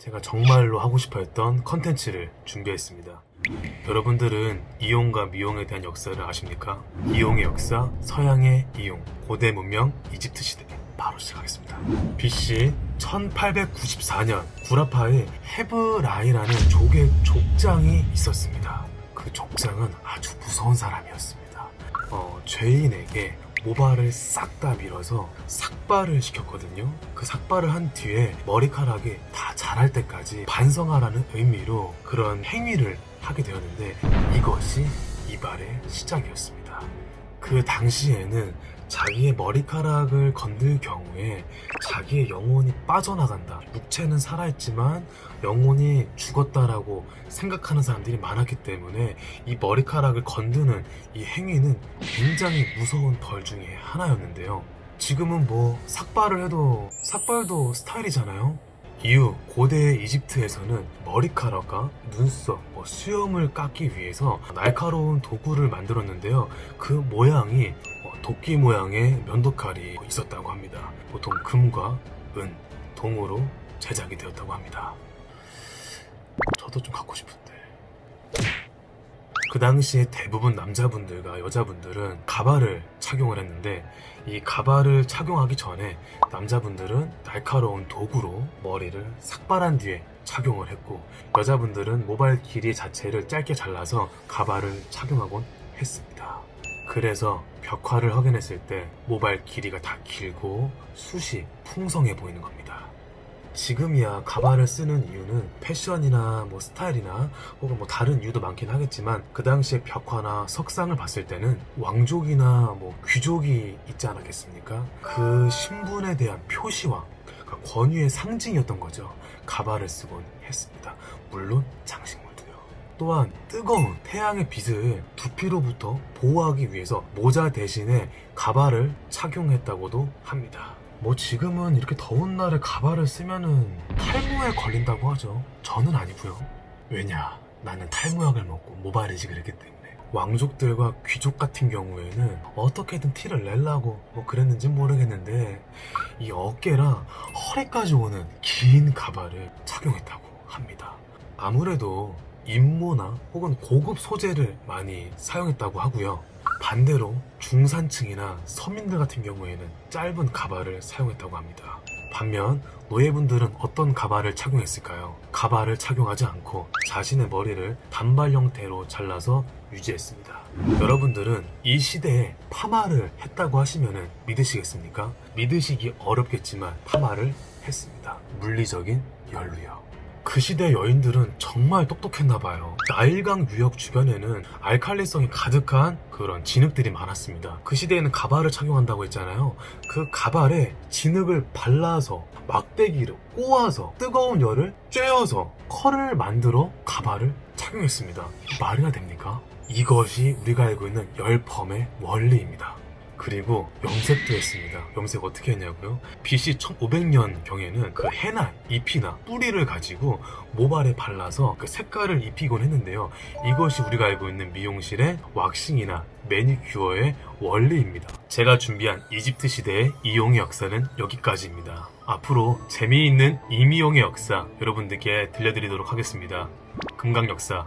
제가 정말로 하고 싶어 했던 컨텐츠를 준비했습니다. 여러분들은 이용과 미용에 대한 역사를 아십니까? 이용의 역사, 서양의 이용, 고대 문명, 이집트 시대. 바로 시작하겠습니다. BC 1894년 구라파에 헤브라이라는 족의 족장이 있었습니다. 그 족장은 아주 무서운 사람이었습니다. 어, 죄인에게 모발을 싹 다 밀어서 삭발을 시켰거든요. 그 삭발을 한 뒤에 머리카락이 다 자랄 때까지 반성하라는 의미로 그런 행위를 하게 되었는데 이것이 이발의 시작이었습니다. 그 당시에는 자기의 머리카락을 건들 경우에 자기의 영혼이 빠져나간다. 육체는 살아있지만 영혼이 죽었다라고 생각하는 사람들이 많았기 때문에 이 머리카락을 건드는 이 행위는 굉장히 무서운 벌 중에 하나였는데요. 지금은 뭐 삭발을 해도 삭발도 스타일이잖아요. 이후 고대 이집트에서는 머리카락과 눈썹, 뭐 수염을 깎기 위해서 날카로운 도구를 만들었는데요. 그 모양이 어, 도끼 모양의 면도칼이 있었다고 합니다. 보통 금과 은, 동으로 제작이 되었다고 합니다. 저도 좀 갖고 싶은데. 그 당시에 대부분 남자분들과 여자분들은 가발을 착용을 했는데 이 가발을 착용하기 전에 남자분들은 날카로운 도구로 머리를 삭발한 뒤에 착용을 했고 여자분들은 모발 길이 자체를 짧게 잘라서 가발을 착용하곤 했습니다. 그래서 벽화를 확인했을 때 모발 길이가 다 길고 숱이 풍성해 보이는 겁니다. 지금이야 가발을 쓰는 이유는 패션이나 뭐 스타일이나 혹은 뭐 다른 이유도 많긴 하겠지만 그 당시에 벽화나 석상을 봤을 때는 왕족이나 뭐 귀족이 있지 않았겠습니까? 그 신분에 대한 표시와 그 권위의 상징이었던 거죠. 가발을 쓰곤 했습니다. 물론 장식물도요. 또한 뜨거운 태양의 빛을 두피로부터 보호하기 위해서 모자 대신에 가발을 착용했다고도 합니다. 뭐 지금은 이렇게 더운 날에 가발을 쓰면은 탈모에 걸린다고 하죠. 저는 아니고요. 왜냐? 나는 탈모약을 먹고 모발 이식을 했기 때문에. 왕족들과 귀족 같은 경우에는 어떻게든 티를 내려고 뭐 그랬는지 모르겠는데 이 어깨랑 허리까지 오는 긴 가발을 착용했다고 합니다. 아무래도 임모나 혹은 고급 소재를 많이 사용했다고 하고요. 반대로 중산층이나 서민들 같은 경우에는 짧은 가발을 사용했다고 합니다. 반면 노예분들은 어떤 가발을 착용했을까요? 가발을 착용하지 않고 자신의 머리를 단발 형태로 잘라서 유지했습니다. 여러분들은 이 시대에 파마를 했다고 하시면 믿으시겠습니까? 믿으시기 어렵겠지만 파마를 했습니다. 물리적인 연루요. 그 시대 여인들은 정말 똑똑했나 봐요. 나일강 유역 주변에는 알칼리성이 가득한 그런 진흙들이 많았습니다. 그 시대에는 가발을 착용한다고 했잖아요. 그 가발에 진흙을 발라서 막대기를 꼬아서 뜨거운 열을 쬐어서 컬을 만들어 가발을 착용했습니다. 말이나 됩니까? 이것이 우리가 알고 있는 열펌의 원리입니다. 그리고 염색도 했습니다. 염색 어떻게 했냐고요? BC 1500년 경에는 그 해나 잎이나 뿌리를 가지고 모발에 발라서 그 색깔을 입히곤 했는데요. 이것이 우리가 알고 있는 미용실의 왁싱이나 매니큐어의 원리입니다. 제가 준비한 이집트 시대의 이용의 역사는 여기까지입니다. 앞으로 재미있는 이미용의 역사 여러분들께 들려드리도록 하겠습니다. 금강 역사